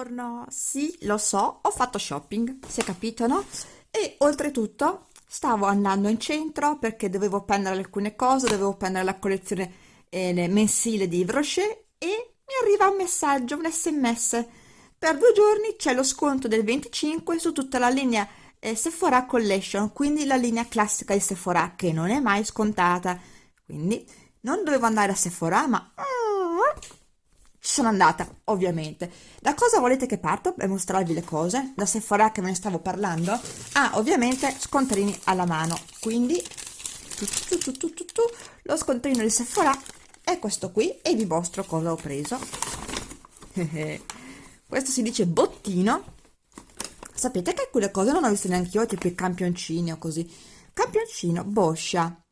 Buongiorno, sì, lo so, ho fatto shopping, si è capito, no? E oltretutto stavo andando in centro perché dovevo prendere alcune cose, dovevo prendere la collezione eh, mensile di Yves Rocher e mi arriva un messaggio, un sms. Per due giorni c'è lo sconto del 25 su tutta la linea eh, Sephora Collection, quindi la linea classica di Sephora che non è mai scontata. Quindi non dovevo andare a Sephora, ma ci sono andata, ovviamente. Da cosa volete che parto per mostrarvi le cose? Da Sephora che ve ne stavo parlando? Ah, ovviamente scontrini alla mano. Quindi tu, tu, tu, lo scontrino di Sephora è questo qui e vi mostro cosa ho preso. questo si dice bottino. Sapete che alcune cose non ho visto neanche io, tipo i campioncini o così. Campioncino, Boscia,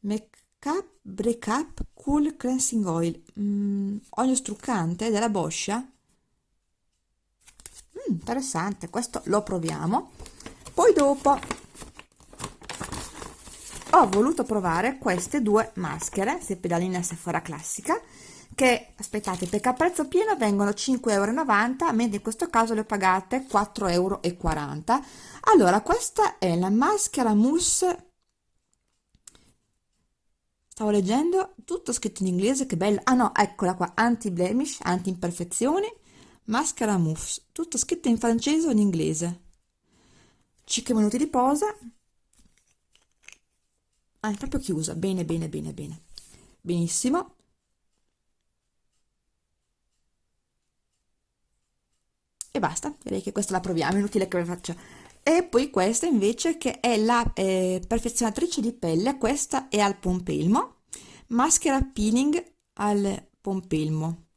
Make Cap Break Up Cool Cleansing Oil. Mm, olio struccante della Boscia. Mm, interessante questo lo proviamo. Poi dopo ho voluto provare queste due maschere se pedaline Sephora classica che aspettate perché a prezzo pieno vengono 5,90 euro mentre in questo caso le pagate 4,40 euro allora questa è la maschera mousse Stavo leggendo tutto scritto in inglese, che bello. Ah no, eccola qua, anti-blemish, anti-imperfezioni, maschera mousse, tutto scritto in francese o in inglese. 5 minuti di posa. Ah, è proprio chiusa, bene, bene, bene, bene. Benissimo. E basta, direi che questa la proviamo, inutile che la faccia e poi questa invece che è la eh, perfezionatrice di pelle questa è al pompelmo. Maschera peeling al pompelmo.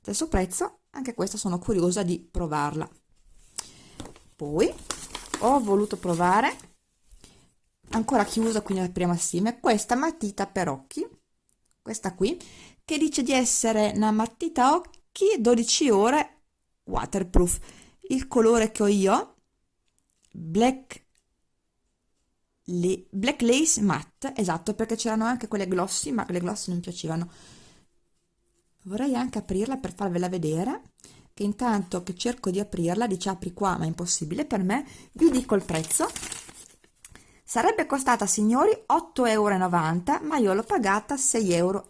Stesso prezzo anche questa sono curiosa di provarla. Poi ho voluto provare ancora chiusa quindi la prima assieme questa matita per occhi. Questa qui che dice di essere una matita occhi 12 ore waterproof. Il colore che ho io black, le, black lace matte esatto perché c'erano anche quelle glossy ma le glossy non piacevano. Vorrei anche aprirla per farvela vedere che intanto che cerco di aprirla dice apri qua ma è impossibile per me vi dico il prezzo. Sarebbe costata signori 8,90 euro ma io l'ho pagata 6,60 euro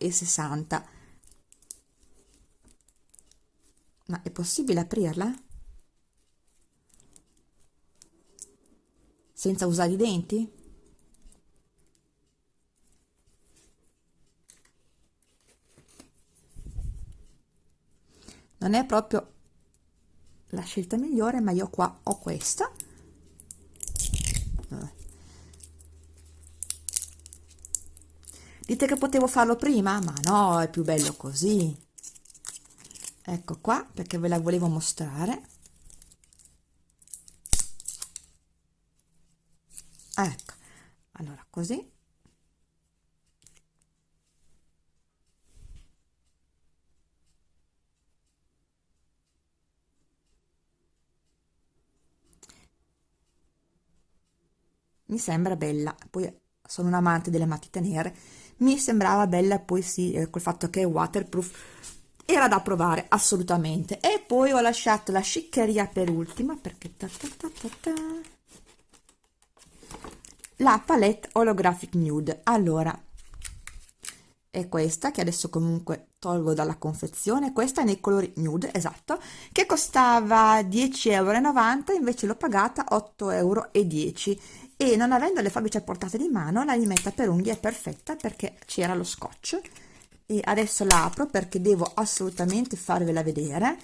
ma è possibile aprirla? Senza usare i denti? Non è proprio la scelta migliore, ma io qua ho questa. Dite che potevo farlo prima? Ma no, è più bello così. Ecco qua, perché ve la volevo mostrare. Ecco allora così. Mi sembra bella poi sono un amante delle matite nere. Mi sembrava bella poi sì eh, col fatto che è waterproof. Era da provare assolutamente. E poi ho lasciato la sciccheria per ultima perché ta ta ta ta ta la palette holographic nude. Allora è questa che adesso comunque tolgo dalla confezione. Questa è nei colori nude esatto che costava 10,90 euro invece l'ho pagata 8,10 euro e non avendo le forbici a portata di mano la limetta per unghie è perfetta perché c'era lo scotch. E adesso la apro perché devo assolutamente farvela vedere.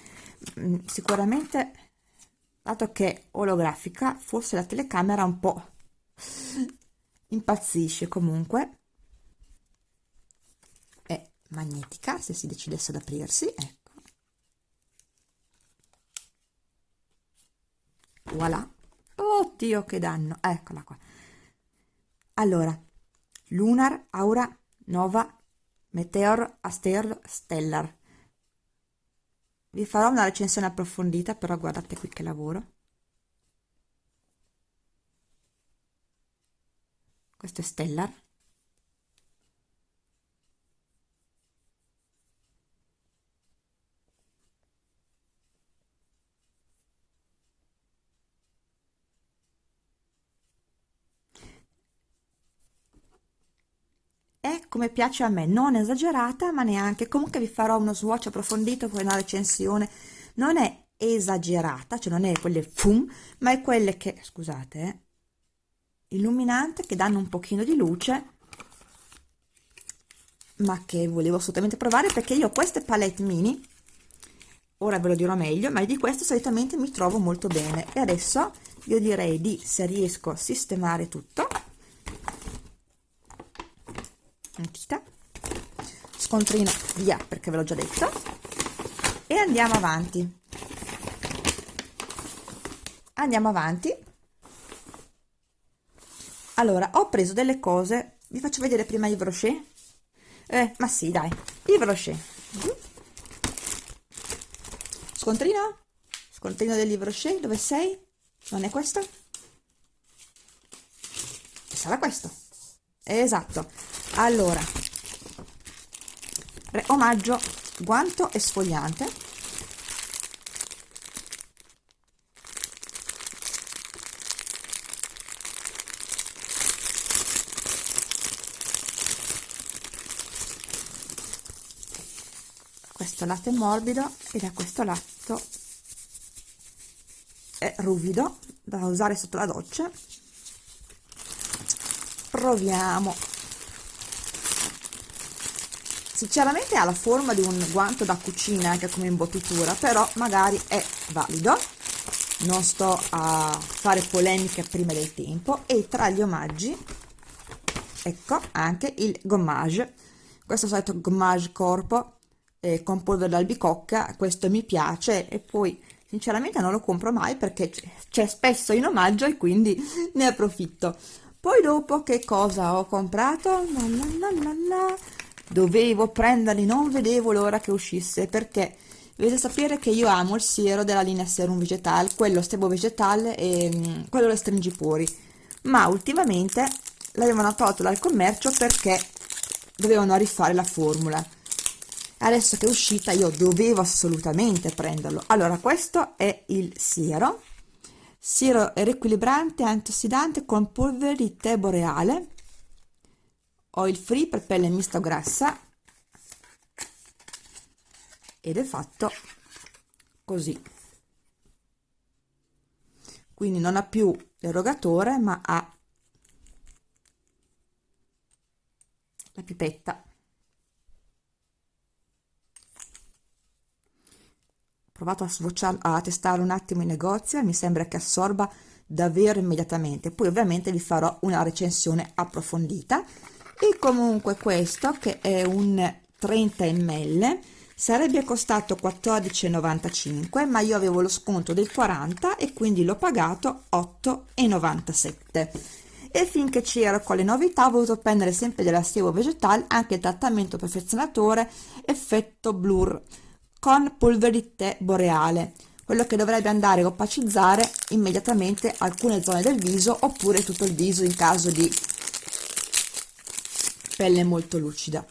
Mm, sicuramente dato che è olografica forse la telecamera un po' impazzisce comunque. È magnetica se si decidesse ad aprirsi ecco. Voilà. Oddio che danno. Eccola qua. Allora lunar aura nova meteor aster stellar. Vi farò una recensione approfondita però guardate qui che lavoro questo è Stellar. È come piace a me non esagerata ma neanche comunque vi farò uno swatch approfondito poi una recensione. Non è esagerata cioè non è quelle fum ma è quelle che scusate eh, illuminante che danno un pochino di luce ma che volevo assolutamente provare perché io queste palette mini ora ve lo dirò meglio ma di questo solitamente mi trovo molto bene. E adesso io direi di se riesco a sistemare tutto matita scontrino via perché ve l'ho già detto e andiamo avanti. Andiamo avanti allora ho preso delle cose. Vi faccio vedere prima i brochet. Eh, ma sì dai. I brochet. Scontrino? Scontrino del livro brochet. Dove sei? Non è questo? Sarà questo. Esatto. Allora omaggio. Guanto e questo lato è morbido e da questo lato è ruvido da usare sotto la doccia. Proviamo. Sinceramente ha la forma di un guanto da cucina anche come imbottitura però magari è valido. Non sto a fare polemiche prima del tempo. E tra gli omaggi ecco anche il gommage. Questo solito gommage corpo eh, con polvere d'albicocca questo mi piace e poi sinceramente non lo compro mai perché c'è spesso in omaggio e quindi ne approfitto. Poi dopo che cosa ho comprato? La la la dovevo prenderli non vedevo l'ora che uscisse perché dovete sapere che io amo il siero della linea serum vegetal quello stebo vegetale e mm, quello le stringipori. Ma ultimamente l'avevano tolto dal commercio perché dovevano rifare la formula adesso che è uscita io dovevo assolutamente prenderlo. Allora questo è il siero. Siero riequilibrante antiossidante con polvere di tè boreale ho il free per pelle mista grassa. Ed è fatto così. Quindi non ha più l'erogatore ma ha la pipetta provato a, a testare un attimo in negozio mi sembra che assorba davvero immediatamente. Poi ovviamente vi farò una recensione approfondita. E comunque questo che è un 30 ml sarebbe costato 14,95 ma io avevo lo sconto del 40 e quindi l'ho pagato 8,97 e finché c'ero con le novità ho voluto prendere sempre della Sevo Vegetal anche il trattamento perfezionatore effetto blur con polvere di tè boreale quello che dovrebbe andare a opacizzare immediatamente alcune zone del viso oppure tutto il viso in caso di pelle molto lucida.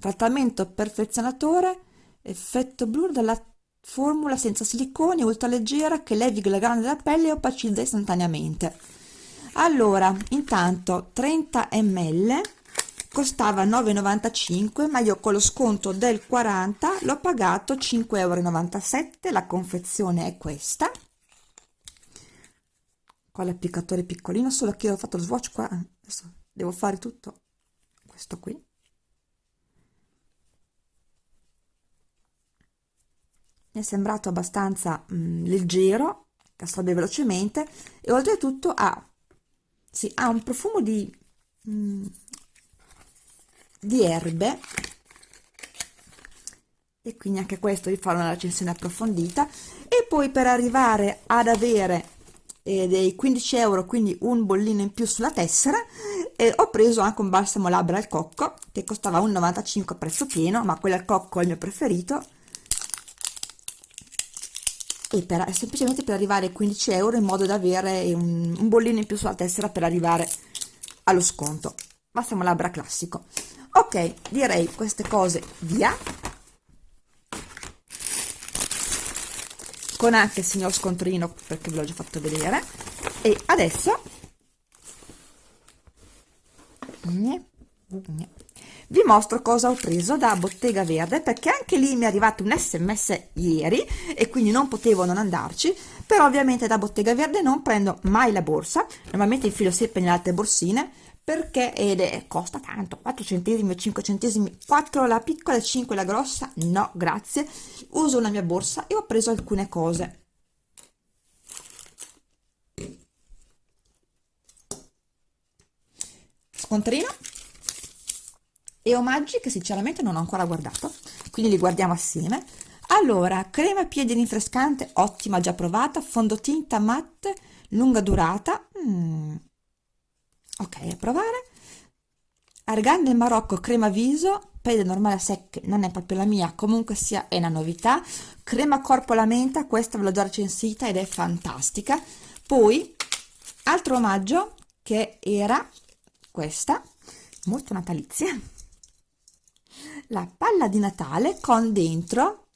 Trattamento perfezionatore effetto blur della formula senza siliconi ultraleggera che levi la grana della pelle e opacizza istantaneamente. Allora intanto 30 ml costava 9,95 ma io con lo sconto del 40 l'ho pagato 5,97 euro la confezione è questa. Con l'applicatore piccolino solo che ho fatto lo swatch qua. Adesso devo fare tutto questo qui. Mi è sembrato abbastanza mh, mm, leggero assorbe velocemente e oltretutto ha, sì, ha un profumo di, mh, mm, di erbe. E quindi anche questo vi farò una recensione approfondita. E poi per arrivare ad avere eh, dei 15 euro quindi un bollino in più sulla tessera e ho preso anche un balsamo labbra al cocco che costava 1,95 a prezzo pieno ma quello al cocco è il mio preferito. E per, semplicemente per arrivare ai 15 euro in modo da avere un, un bollino in più sulla tessera per arrivare allo sconto. Balsamo labbra classico ok direi queste cose via. Con anche il signor scontrino perché ve l'ho già fatto vedere. E adesso vi mostro cosa ho preso da Bottega Verde perché anche lì mi è arrivato un sms ieri e quindi non potevo non andarci. Però ovviamente da Bottega Verde non prendo mai la borsa. Normalmente infilo sempre nelle altre borsine perché ed è, costa tanto 4 centesimi 5 centesimi 4 la piccola e 5 la grossa? No grazie. Uso una mia borsa e ho preso alcune cose. Scontrino. E omaggi che sinceramente non ho ancora guardato quindi li guardiamo assieme. Allora crema piedi rinfrescante ottima già provata fondotinta matte lunga durata. Mm. Ok a provare. Argan del Marocco crema viso pelle normale a secche non è proprio la mia comunque sia è una novità. Crema corpo alla menta questa ve l'ho già recensita ed è fantastica. Poi altro omaggio che era questa molto natalizia. La palla di Natale con dentro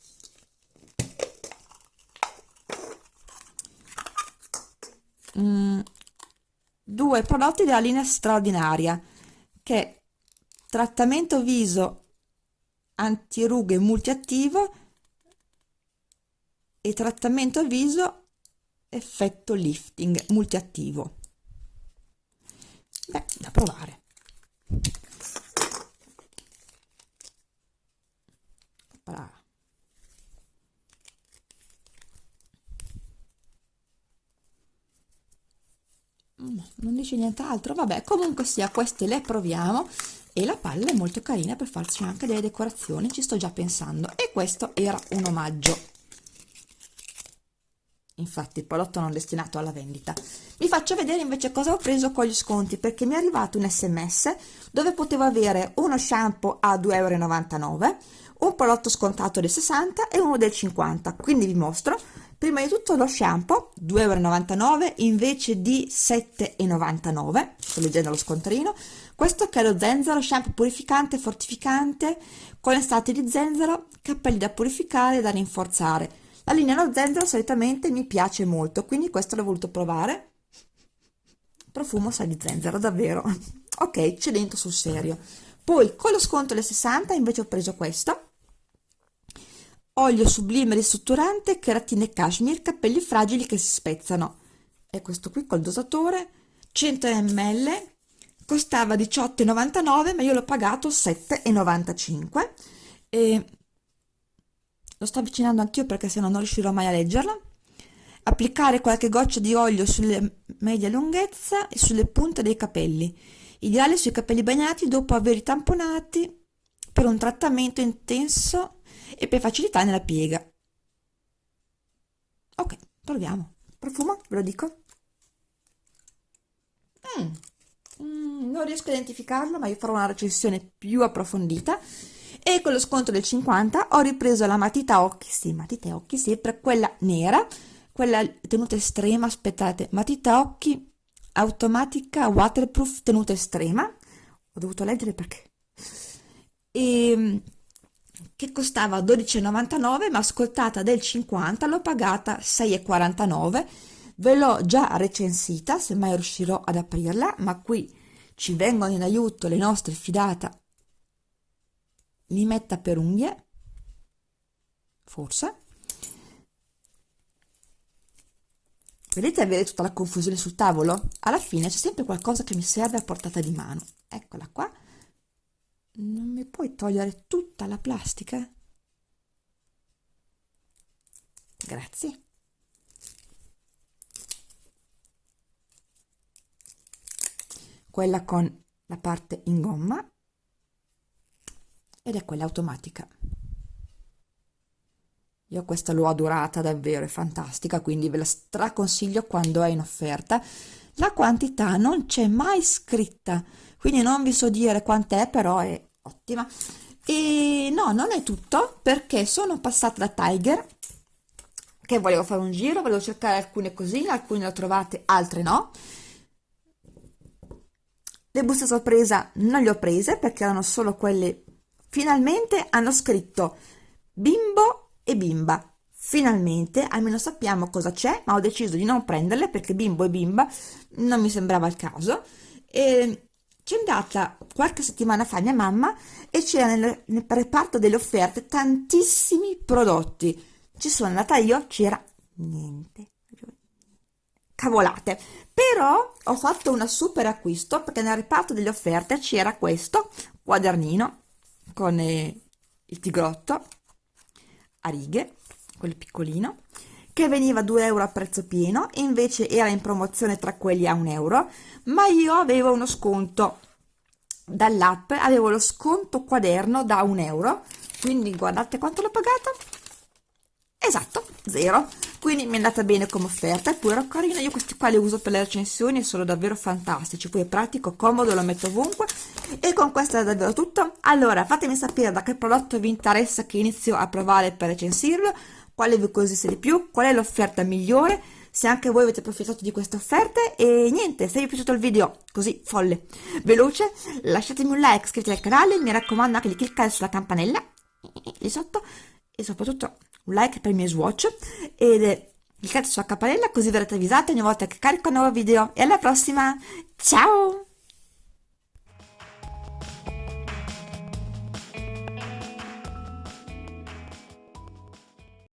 mm, due prodotti della linea straordinaria che trattamento viso antirughe multiattivo e trattamento viso effetto lifting multiattivo. Beh da provare. Mm, non dice nient'altro. Vabbè comunque sia queste le proviamo. E la palla è molto carina per farci anche delle decorazioni ci sto già pensando. E questo era un omaggio. Infatti il prodotto non destinato alla vendita. Vi faccio vedere invece cosa ho preso con gli sconti perché mi è arrivato un sms dove potevo avere uno shampoo a 2,99 euro un prodotto scontato del 60 e uno del 50 quindi vi mostro prima di tutto lo shampoo 2,99 euro invece di 7,99 sto leggendo lo scontrino. Questo che è lo zenzero shampoo purificante fortificante con estratti di zenzero capelli da purificare e da rinforzare. La linea lo zenzero solitamente mi piace molto quindi questo l'ho voluto provare. Profumo sa di zenzero davvero. Ok c'è dentro sul serio. Poi con lo sconto del 60 invece ho preso questo olio sublime ristrutturante keratine cashmere capelli fragili che si spezzano. E questo qui col dosatore 100 ml costava 18,99 ma io l'ho pagato 7,95 e lo sto avvicinando anch'io perché se no non riuscirò mai a leggerlo. Applicare qualche goccia di olio sulle media lunghezza e sulle punte dei capelli. Ideale sui capelli bagnati dopo averli tamponati per un trattamento intenso e per facilità nella piega. Ok proviamo. Profumo ve lo dico. Mm. Mm, non riesco a identificarlo ma io farò una recensione più approfondita. E con lo sconto del 50 ho ripreso la matita occhi sì matita occhi sempre quella nera quella tenuta estrema aspettate matita occhi automatica waterproof tenuta estrema. Ho dovuto leggere perché. E che costava 12,99 ma ascoltata del 50 l'ho pagata 6,49 ve l'ho già recensita se mai riuscirò ad aprirla ma qui ci vengono in aiuto le nostre fidata limetta per unghie forse. Vedete avere tutta la confusione sul tavolo? Alla fine c'è sempre qualcosa che mi serve a portata di mano. Eccola qua non mi puoi togliere tutta la plastica? Grazie. Quella con la parte in gomma ed è quella automatica. Io questa l'ho adorata davvero, è fantastica, quindi ve la straconsiglio quando è in offerta. La quantità non c'è mai scritta, quindi non vi so dire quant'è, però è ottima. E no non è tutto perché sono passata da Tiger che volevo fare un giro volevo cercare alcune cosine alcune le ho trovate altre no. Le buste sorpresa non le ho prese perché erano solo quelle finalmente hanno scritto bimbo e bimba. Finalmente almeno sappiamo cosa c'è ma ho deciso di non prenderle perché bimbo e bimba non mi sembrava il caso. E c'è andata qualche settimana fa mia mamma e c'era nel, nel reparto delle offerte tantissimi prodotti. Ci sono andata io, c'era niente. Cavolate. Però ho fatto un super acquisto perché nel reparto delle offerte c'era questo quadernino con eh, il tigrotto a righe, quello piccolino, che veniva 2 euro a prezzo pieno, invece era in promozione tra quelli a 1 euro, ma io avevo uno sconto. Dall'app, avevo lo sconto quaderno da 1 euro, quindi guardate quanto l'ho pagato, esatto, zero, quindi mi è andata bene come offerta, eppure ero carino, io questi qua li uso per le recensioni e sono davvero fantastici, poi è pratico, comodo, lo metto ovunque, e con questo è davvero tutto, allora fatemi sapere da che prodotto vi interessa che inizio a provare per recensirlo, quale vi cosiste di più, qual è l'offerta migliore, se anche voi avete approfittato di queste offerte e niente, se vi è piaciuto il video così folle, veloce, lasciatemi un like, iscrivetevi al canale, mi raccomando anche di cliccare sulla campanella lì sotto e soprattutto un like per i miei swatch ed cliccate sulla campanella così verrete avvisati ogni volta che carico un nuovo video e alla prossima, ciao!